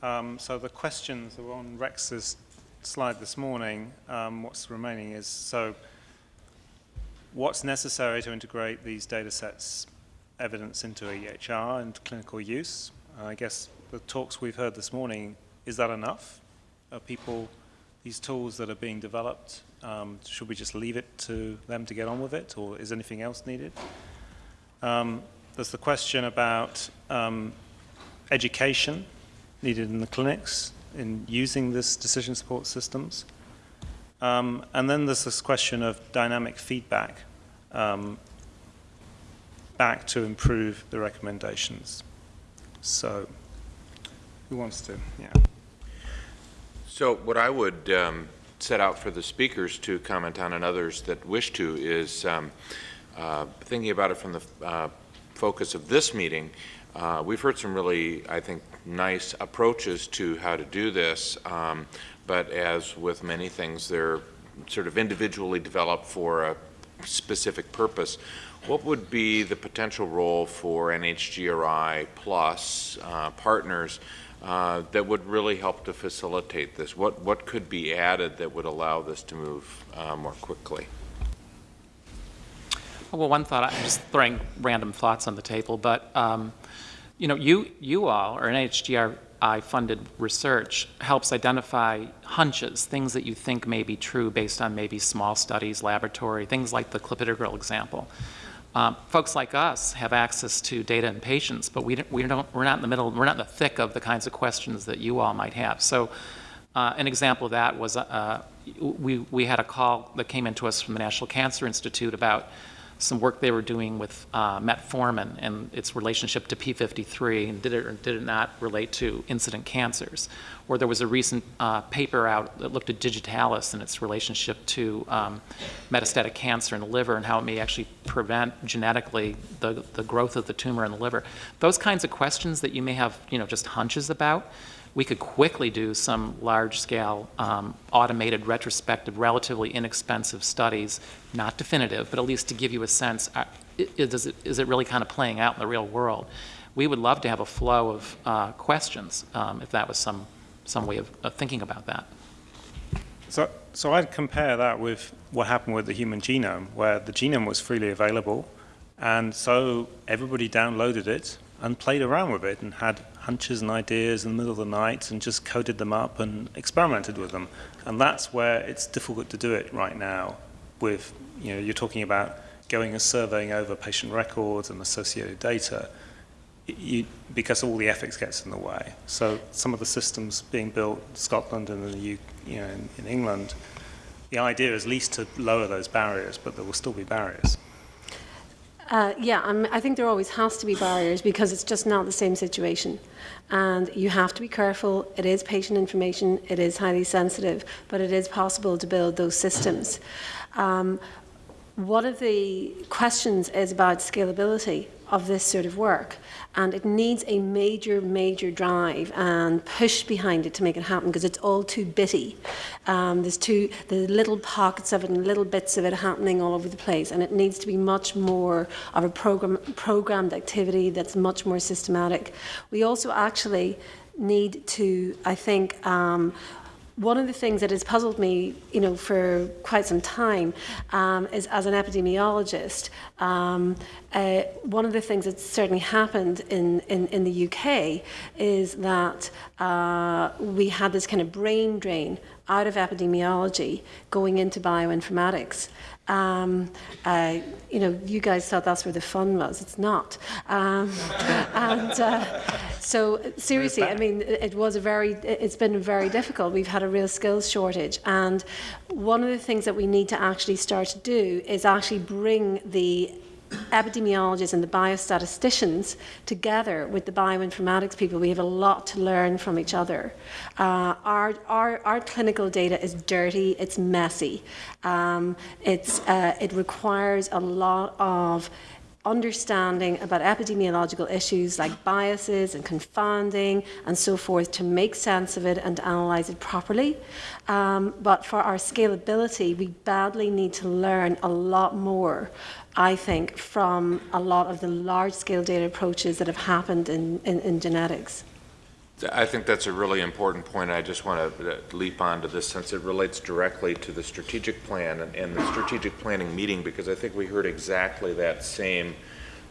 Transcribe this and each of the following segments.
Um, so the questions that were on Rex's slide this morning, um, what's remaining is, so what's necessary to integrate these data sets evidence into EHR and clinical use? I guess the talks we've heard this morning, is that enough? Are people, these tools that are being developed, um, should we just leave it to them to get on with it, or is anything else needed? Um, there's the question about um, education needed in the clinics in using this decision support systems. Um, and then there's this question of dynamic feedback um, back to improve the recommendations. So who wants to? Yeah. So what I would um, set out for the speakers to comment on and others that wish to is um, uh, thinking about it from the uh, focus of this meeting, uh, we've heard some really, I think, nice approaches to how to do this, um, but as with many things, they're sort of individually developed for a specific purpose. What would be the potential role for NHGRI plus uh, partners uh, that would really help to facilitate this? What, what could be added that would allow this to move uh, more quickly? Well, one thought, I'm just throwing random thoughts on the table, but um, you know, you, you all, or NHGRI funded research, helps identify hunches, things that you think may be true based on maybe small studies, laboratory, things like the clopidogrel example. Um, folks like us have access to data and patients, but we don't, we don't, we're not in the middle, we're not in the thick of the kinds of questions that you all might have. So uh, an example of that was uh, we, we had a call that came into us from the National Cancer Institute about some work they were doing with uh, metformin and its relationship to P53, and did it or did it not relate to incident cancers. Or there was a recent uh, paper out that looked at digitalis and its relationship to um, metastatic cancer in the liver and how it may actually prevent genetically the, the growth of the tumor in the liver. Those kinds of questions that you may have, you know, just hunches about, we could quickly do some large-scale um, automated retrospective, relatively inexpensive studies, not definitive, but at least to give you a sense, uh, is, it, is it really kind of playing out in the real world? We would love to have a flow of uh, questions um, if that was some, some way of, of thinking about that. So, so I'd compare that with what happened with the human genome, where the genome was freely available, and so everybody downloaded it and played around with it and had hunches and ideas in the middle of the night and just coded them up and experimented with them. And that's where it's difficult to do it right now with, you know, you're talking about going and surveying over patient records and associated data you, because all the ethics gets in the way. So some of the systems being built in Scotland and in, you know, in, in England, the idea is least to lower those barriers, but there will still be barriers. Uh, yeah, um, I think there always has to be barriers because it's just not the same situation. And you have to be careful. It is patient information, it is highly sensitive, but it is possible to build those systems. Um, one of the questions is about scalability of this sort of work. And it needs a major, major drive and push behind it to make it happen because it's all too bitty. Um, there's too, the little pockets of it and little bits of it happening all over the place. And it needs to be much more of a program, programmed activity that's much more systematic. We also actually need to, I think, um, one of the things that has puzzled me, you know, for quite some time um, is as an epidemiologist, um, uh, one of the things that's certainly happened in, in, in the UK is that uh, we had this kind of brain drain out of epidemiology going into bioinformatics. Um, uh, you know, you guys thought that's where the fun was. It's not. Um, and uh, so, seriously, I mean, it was a very, it's been very difficult. We've had a real skills shortage. And one of the things that we need to actually start to do is actually bring the epidemiologists and the biostatisticians together with the bioinformatics people. We have a lot to learn from each other. Uh, our, our, our clinical data is dirty, it's messy. Um, it's, uh, it requires a lot of understanding about epidemiological issues like biases and confounding and so forth to make sense of it and analyse it properly. Um, but for our scalability, we badly need to learn a lot more, I think, from a lot of the large-scale data approaches that have happened in, in, in genetics. I think that's a really important point. I just want to leap onto this since it relates directly to the strategic plan and, and the strategic planning meeting, because I think we heard exactly that same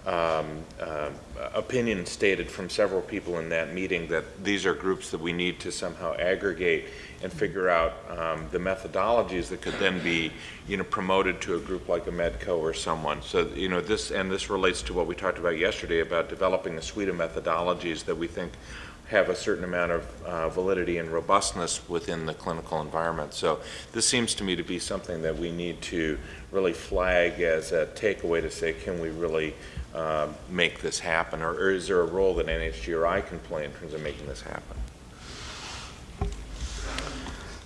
um, uh, opinion stated from several people in that meeting that these are groups that we need to somehow aggregate and figure out um, the methodologies that could then be, you know, promoted to a group like a Medco or someone. So, you know, this, and this relates to what we talked about yesterday about developing a suite of methodologies that we think have a certain amount of uh, validity and robustness within the clinical environment. So this seems to me to be something that we need to really flag as a takeaway to say, can we really uh, make this happen? Or, or is there a role that NHGRI can play in terms of making this happen?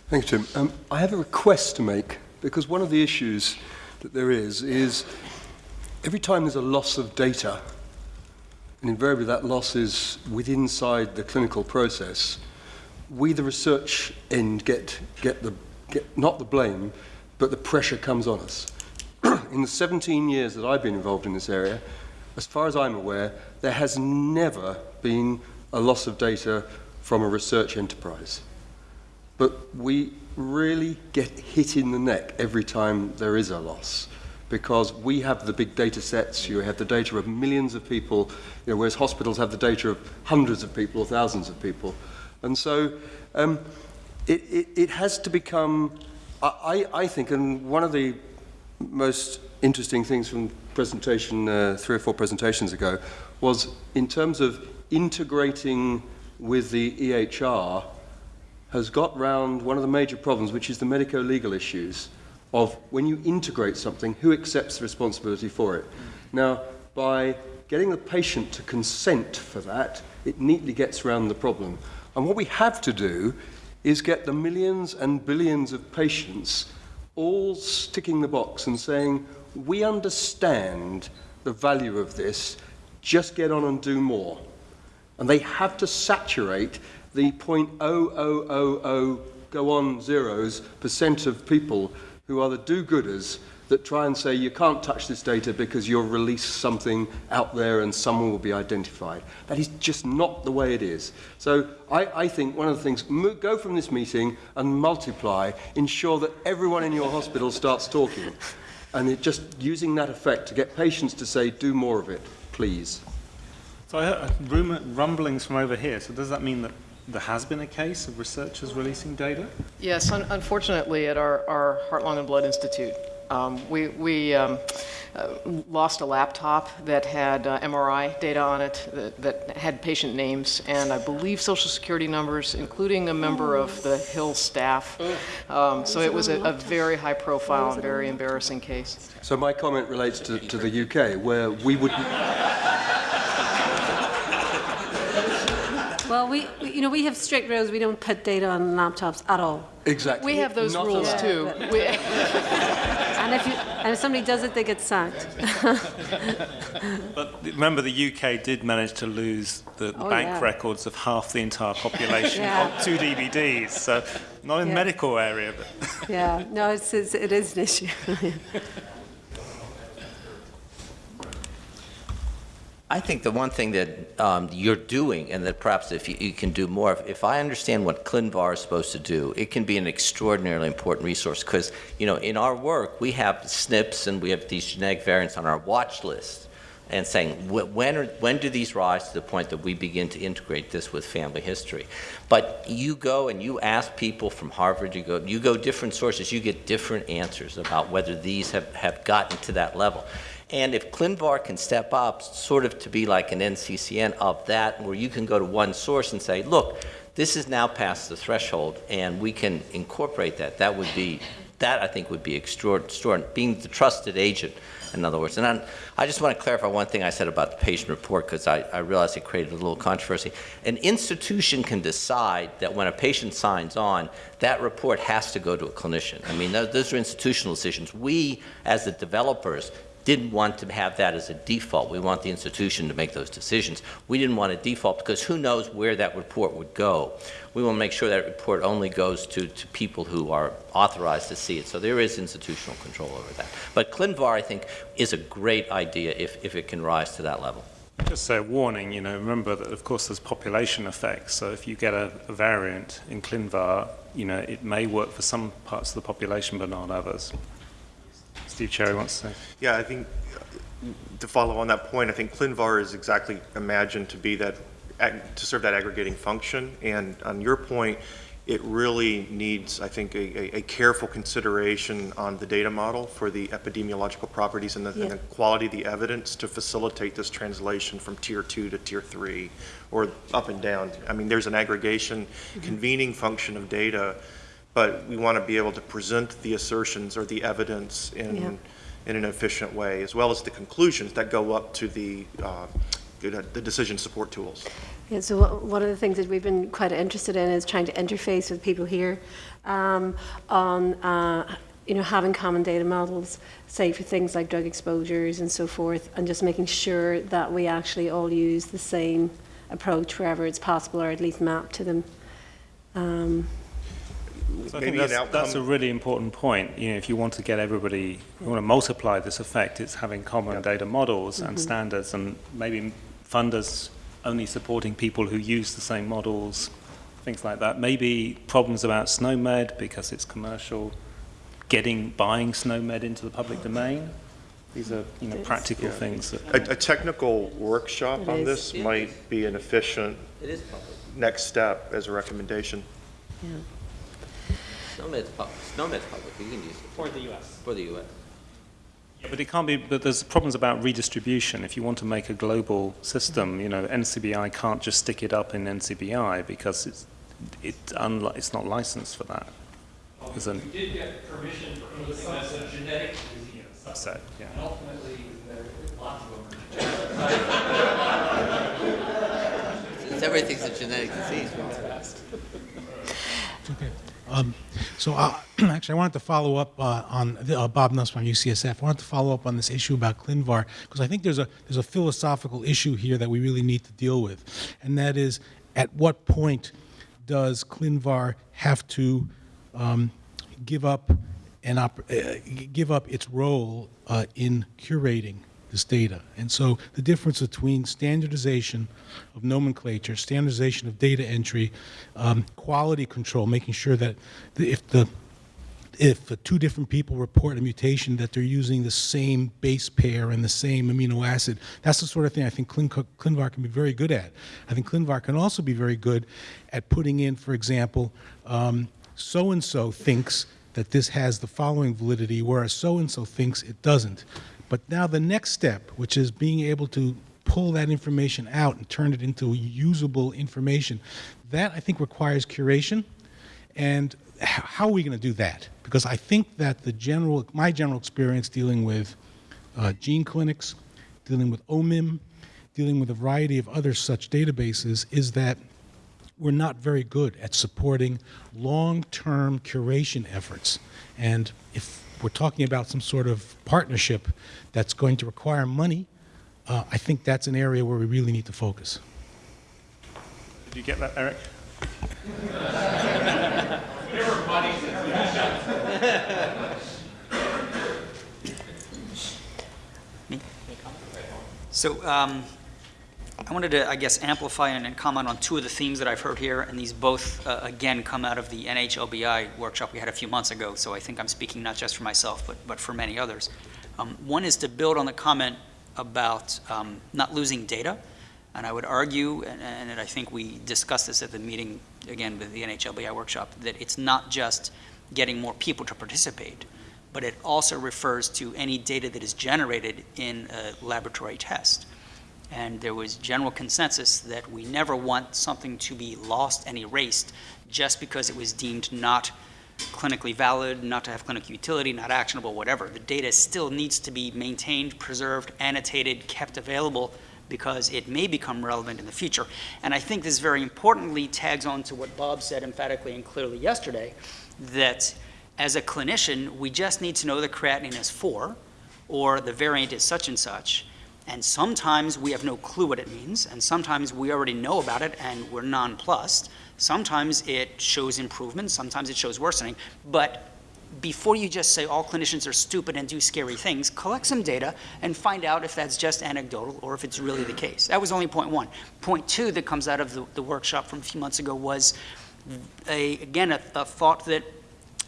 Thank you, Tim. Um, I have a request to make because one of the issues that there is is every time there's a loss of data, and invariably that loss is within inside the clinical process, we, the research end, get, get, the, get not the blame, but the pressure comes on us. in the 17 years that I've been involved in this area, as far as I'm aware, there has never been a loss of data from a research enterprise. But we really get hit in the neck every time there is a loss because we have the big data sets, you have the data of millions of people, you know, whereas hospitals have the data of hundreds of people or thousands of people. And so um, it, it, it has to become, I, I think, and one of the most interesting things from presentation uh, three or four presentations ago was in terms of integrating with the EHR has got round one of the major problems, which is the medico-legal issues of when you integrate something, who accepts the responsibility for it. Now, by getting the patient to consent for that, it neatly gets around the problem. And what we have to do is get the millions and billions of patients all sticking the box and saying, we understand the value of this, just get on and do more. And they have to saturate the 0.0000 go on zeros percent of people who are the do-gooders that try and say you can't touch this data because you'll release something out there and someone will be identified. That is just not the way it is. So I, I think one of the things, go from this meeting and multiply, ensure that everyone in your hospital starts talking. And it just using that effect to get patients to say, do more of it, please. So I heard rumor, rumblings from over here. So does that mean that there has been a case of researchers releasing data? Yes, un unfortunately, at our, our Heart, Lung, and Blood Institute, um, we, we um, uh, lost a laptop that had uh, MRI data on it, that, that, had patient names, and I believe social security numbers, including a member of the Hill staff. Um, so it was a, a, very high profile and very embarrassing case. So my comment relates to, to the UK, where we would... we, we, you know, we have strict rules. We don't put data on laptops at all. Exactly. We have those Not rules allowed. too. Yeah, And if, you, and if somebody does it, they get sacked. But remember, the UK did manage to lose the Oh, bank yeah. records of half the entire population Yeah. on two DVDs. So not in the Yeah. medical area, but yeah, no, it's, it's, it is an issue. I think the one thing that um, you're doing, and that perhaps if you, you can do more, if, if I understand what ClinVar is supposed to do, it can be an extraordinarily important resource because, you know, in our work, we have SNPs and we have these genetic variants on our watch list and saying, wh- when, are, when do these rise to the point that we begin to integrate this with family history? But you go and you ask people from Harvard, you go, you go different sources, you get different answers about whether these have, have gotten to that level. And if ClinVar can step up sort of to be like an NCCN of that, where you can go to one source and say, look, this is now past the threshold, and we can incorporate that, that would be, that I think would be extraordinary, being the trusted agent, in other words. And I'm, I just want to clarify one thing I said about the patient report, because I, I realize it created a little controversy. An institution can decide that when a patient signs on, that report has to go to a clinician. I mean, those, those are institutional decisions. We, as the developers, didn't want to have that as a default. We want the institution to make those decisions. We didn't want a default because who knows where that report would go. We want to make sure that report only goes to, to people who are authorized to see it. So there is institutional control over that. But ClinVar, I think, is a great idea if, if it can rise to that level. Just a warning, you know, remember that of course there's population effects. So if you get a, a variant in ClinVar, you know, it may work for some parts of the population but not others. Steve Sherry wants to say. Yeah, I think, uh, to follow on that point, I think ClinVar is exactly imagined to be that, to serve that aggregating function. And on your point, it really needs, I think, a, a- a careful consideration on the data model for the epidemiological properties and the, and the quality of the evidence to facilitate this translation from tier two to tier three, or up and down. I mean, there's an aggregation convening function of data, but we want to be able to present the assertions or the evidence Yeah. in, in an efficient way, as well as the conclusions that go up to the, uh, the the decision support tools. Yeah, so one of the things that we've been quite interested in is trying to interface with people here um, on, uh, you know, having common data models, say for things like drug exposures and so forth, and just making sure that we actually all use the same approach wherever it's possible, or at least map to them. Um, So I Maybe think an that's, that's a really important point. You know, if you want to get everybody, you want to multiply this effect, it's having common data models and mm-hmm. standards, and maybe funders only supporting people who use the same models, things like that. Maybe problems about SNOMED because it's commercial, getting buying SNOMED into the public domain. These are you know It's- practical things that A, a technical workshop It on is. this It might be an efficient It is public. next step as a recommendation. yeah. SNOMED's public, SNOMED's public, you can use it For the US. for the US. But it can't be, but there's problems about redistribution. If you want to make a global system, you know, NCBI can't just stick it up in NCBI because it's, it unli- it's not licensed for that. There's an, did get permission for anything that's a genetic disease. subset, yeah. And ultimately, there are lots of them. Since everything's a genetic disease. We okay. Um, So uh, actually, I wanted to follow up uh, on, the- uh, Bob Nussbaum, UCSF. I wanted to follow up on this issue about ClinVar, because I think there's a, there's a philosophical issue here that we really need to deal with. And that is, at what point does ClinVar have to um, give up an op- uh, give up its role uh, in curating this data. And so the difference between standardization of nomenclature, standardization of data entry, um, quality control, making sure that the, if the if two different people report a mutation that they're using the same base pair and the same amino acid. That's the sort of thing I think Clin- ClinVar can be very good at. I think ClinVar can also be very good at putting in, for example, so and so thinks that this has the following validity, whereas so and so thinks it doesn't. But now the next step, which is being able to pull that information out and turn it into usable information, that I think requires curation. And how are we going to do that? Because I think that the general, my general experience dealing with uh, GeneClinics, dealing with OMIM, dealing with a variety of other such databases is that we're not very good at supporting long-term curation efforts. And if we're talking about some sort of partnership that's going to require money, uh, I think that's an area where we really need to focus. Did you get that, Eric? So um, I wanted to, I guess, amplify and and comment on two of the themes that I've heard here, and these both, uh, again, come out of the NHLBI workshop we had a few months ago, so I think I'm speaking not just for myself, but, but for many others. Um, One is to build on the comment about um, not losing data, and I would argue, and- and I think we discussed this at the meeting, again, with the NHLBI workshop, that it's not just getting more people to participate, but it also refers to any data that is generated in a laboratory test. And there was general consensus that we never want something to be lost and erased just because it was deemed not clinically valid, not to have clinical utility, not actionable, whatever. The data still needs to be maintained, preserved, annotated, kept available because it may become relevant in the future. And I think this very importantly tags on to what Bob said emphatically and clearly yesterday, that as a clinician, we just need to know the creatinine is 4 or the variant is such and such. And sometimes we have no clue what it means, and sometimes we already know about it and we're nonplussed. Sometimes it shows improvement, sometimes it shows worsening, but before you just say all clinicians are stupid and do scary things, collect some data and find out if that's just anecdotal or if it's really the case. That was only point one. Point two that comes out of the, the workshop from a few months ago was, a, again, a, a thought that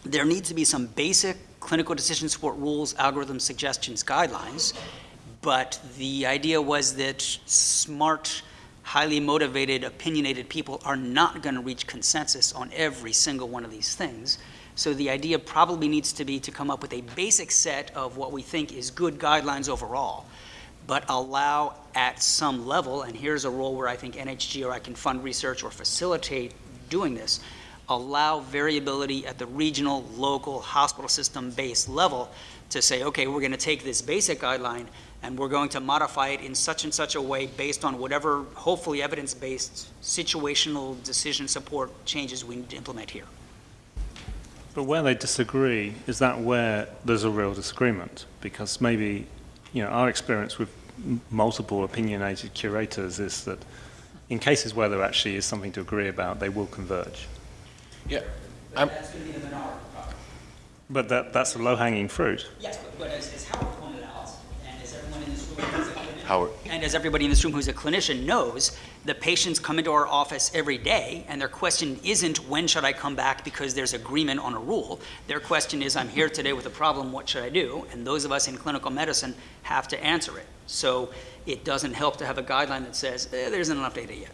there needs to be some basic clinical decision support rules, algorithms, suggestions, guidelines, but the idea was that smart, highly motivated, opinionated people are not going to reach consensus on every single one of these things. So the idea probably needs to be to come up with a basic set of what we think is good guidelines overall, but allow at some level, and here's a role where I think NHGRI can fund research or facilitate doing this, allow variability at the regional, local, hospital system-based level to say, okay, we're going to take this basic guideline and we're going to modify it in such and such a way based on whatever, hopefully evidence-based situational decision support changes we need to implement here. But where they disagree, is that where there's a real disagreement? Because maybe, you know, our experience with multiple opinionated curators is that in cases where there actually is something to agree about, they will converge. Yeah. But I'm- that's going to be the minority. But that, that's a low-hanging fruit. Yes, but, but as, as Howard pointed out, and as everyone in this room who's a clinician, Howard. and as everybody in this room who's a clinician knows, the patients come into our office every day, and their question isn't when should I come back because there's agreement on a rule. Their question is, I'm here today with a problem, what should I do? And those of us in clinical medicine have to answer it. So it doesn't help to have a guideline that says eh, there isn't enough data yet.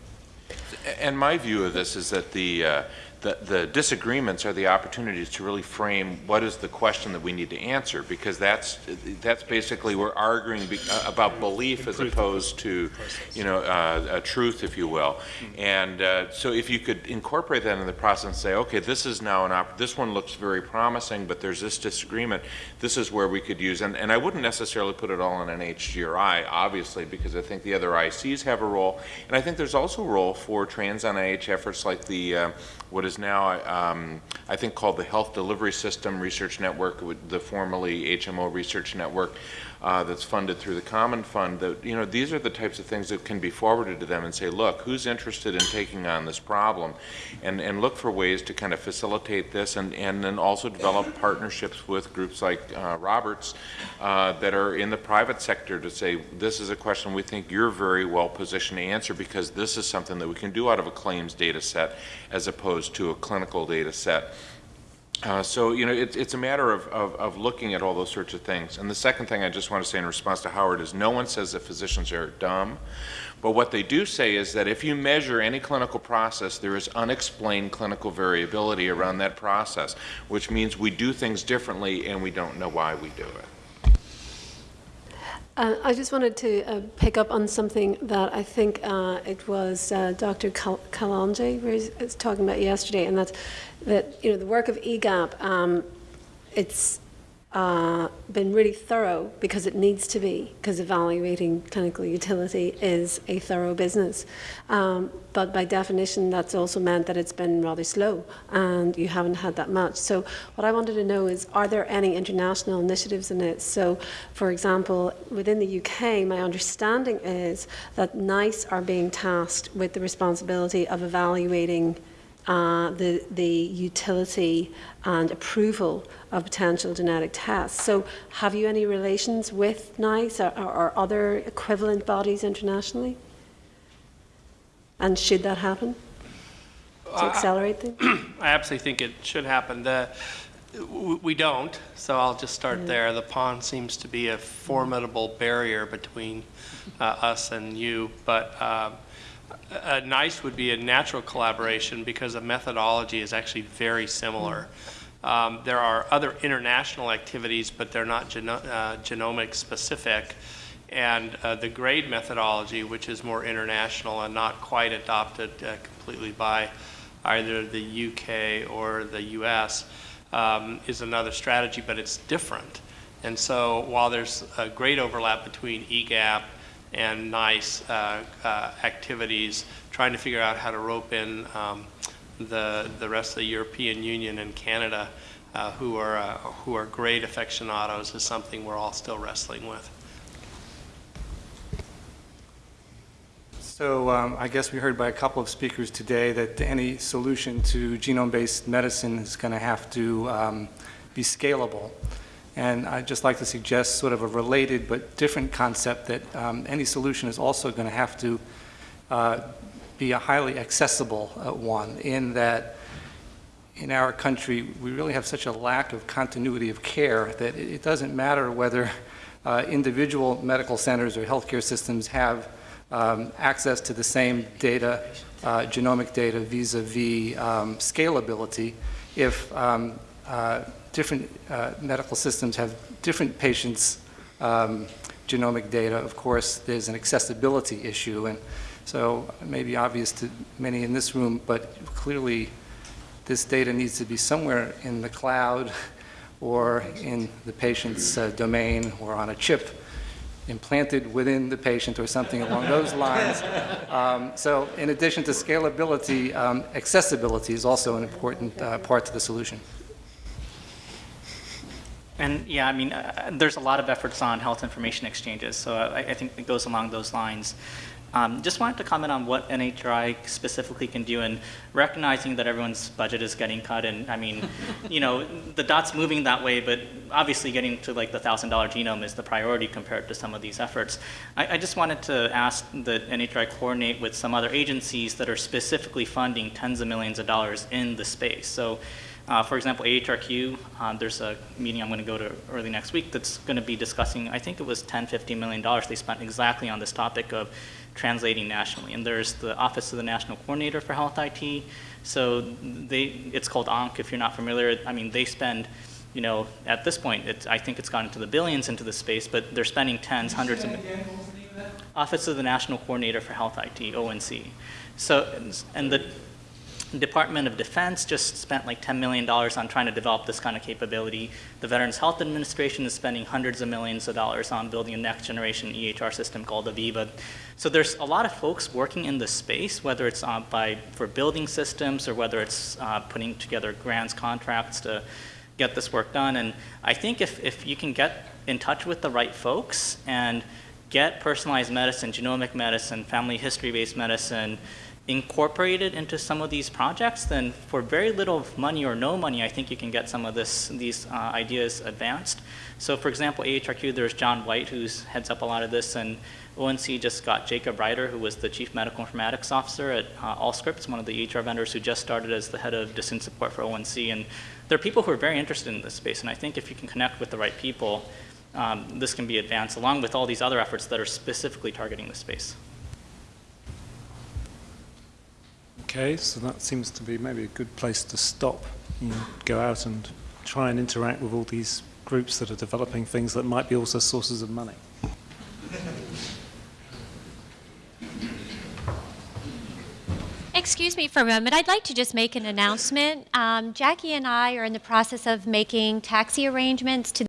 And my view of this is that the, uh, the the disagreements are the opportunities to really frame what is the question that we need to answer, because that's, that's basically, we're arguing be- uh, about belief as opposed to, you know, uh, a truth, if you will. And uh, so if you could incorporate that in the process and say, okay, this is now an, op this one looks very promising, but there's this disagreement, this is where we could use, and, and I wouldn't necessarily put it all in NHGRI, obviously, because I think the other ICs have a role, and I think there's also a role for trans NIH efforts like the, uh, what is now, um, I think called the Health Delivery System Research Network, the formerly HMO Research Network, uh, that's funded through the Common Fund, that, you know, these are the types of things that can be forwarded to them and say, look, who's interested in taking on this problem? And, and look for ways to kind of facilitate this and, and then also develop partnerships with groups like uh, Roberts uh, that are in the private sector to say, this is a question we think you're very well positioned to answer because this is something that we can do out of a claims data set as opposed to a clinical data set. Uh, So, you know, it's, it's a matter of, of, of looking at all those sorts of things. And the second thing I just want to say in response to Howard is no one says that physicians are dumb. But what they do say is that if you measure any clinical process, there is unexplained clinical variability around that process, which means we do things differently and we don't know why we do it. Uh, I just wanted to uh, pick up on something that I think uh, it was Dr. Kal- Calonge was, was talking about yesterday, and that's that you know the work of EGAPP. Um, it's uh, been really thorough because it needs to be, because evaluating clinical utility is a thorough business. Um, but by definition, that's also meant that it's been rather slow and you haven't had that much. So, what I wanted to know is are there any international initiatives in it? So, for example, within the UK, my understanding is that NICE are being tasked with the responsibility of evaluating uh, the, the utility and approval of potential genetic tests. So, have you any relations with NICE or, or, or other equivalent bodies internationally? And should that happen to Uh, accelerate things? I absolutely think it should happen. The, we don't, so I'll just start there. The pond seems to be a formidable barrier between uh, us and you, but um, uh, NICE would be a natural collaboration because the methodology is actually very similar. Um, There are other international activities, but they're not geno- uh, genomic specific. And uh, the grade methodology, which is more international and not quite adopted uh, completely by either the UK or the US, um, is another strategy, but it's different. And so while there's a great overlap between EGAPP and NICE uh, uh, activities, trying to figure out how to rope in um, the, the rest of the European Union and Canada, uh, who are, uh, who are great aficionados, is something we're all still wrestling with. So um, I guess we heard by a couple of speakers today that any solution to genome-based medicine is going to have to um, be scalable. And I'd just like to suggest sort of a related but different concept that um, any solution is also going to have to uh, be a highly accessible uh, one in that in our country, we really have such a lack of continuity of care that it doesn't matter whether uh, individual medical centers or healthcare systems have um, access to the same data, uh, genomic data vis-a-vis um, scalability, if um, uh, different uh, medical systems have different patients' um, genomic data, of course, there's an accessibility issue. And so it may be obvious to many in this room, but clearly this data needs to be somewhere in the cloud or in the patient's uh, domain or on a chip implanted within the patient or something along those lines. Um, so in addition to scalability, um, accessibility is also an important uh, part to the solution. And yeah, I mean, uh, there's a lot of efforts on health information exchanges, so I, I think it goes along those lines. Um, just wanted to comment on what NHRI specifically can do and recognizing that everyone's budget is getting cut and I mean, you know, the dot's moving that way, but obviously getting to like the $1,000 genome is the priority compared to some of these efforts. I, I just wanted to ask that NHRI coordinate with some other agencies that are specifically funding tens of millions of dollars in the space. So uh, for example, AHRQ, um, there's a meeting I'm going to go to early next week that's going to be discussing, I think it was $10, 15 million dollars they spent exactly on this topic of translating nationally. And there's the Office of the National Coordinator for Health IT. So they, it's called ONC if you're not familiar. I mean, they spend, you know, at this point, it's, I think it's gone into the billions into the space, but they're spending tens, hundreds of. millions. Office of the National Coordinator for Health IT, ONC. So, and the Department of Defense just spent like $10 million on trying to develop this kind of capability. The Veterans Health Administration is spending hundreds of millions of dollars on building a next generation EHR system called Aviva. So there's a lot of folks working in this space, whether it's uh, by, for building systems or whether it's uh, putting together grants, contracts to get this work done. And I think if, if you can get in touch with the right folks and get personalized medicine, genomic medicine, family history-based medicine, incorporated into some of these projects, then for very little money or no money, I think you can get some of this, these uh, ideas advanced. So for example, AHRQ, there's John White, who heads up a lot of this, and ONC just got Jacob Reider, who was the Chief Medical Informatics Officer at uh, Allscripts, one of the EHR vendors who just started as the head of decision support for ONC. And there are people who are very interested in this space, and I think if you can connect with the right people, um, this can be advanced along with all these other efforts that are specifically targeting the space. Okay, so that seems to be maybe a good place to stop. You go out and try and interact with all these groups that are developing things that might be also sources of money. Excuse me for a moment. I'd like to just make an announcement. Um, Jackie and I are in the process of making taxi arrangements to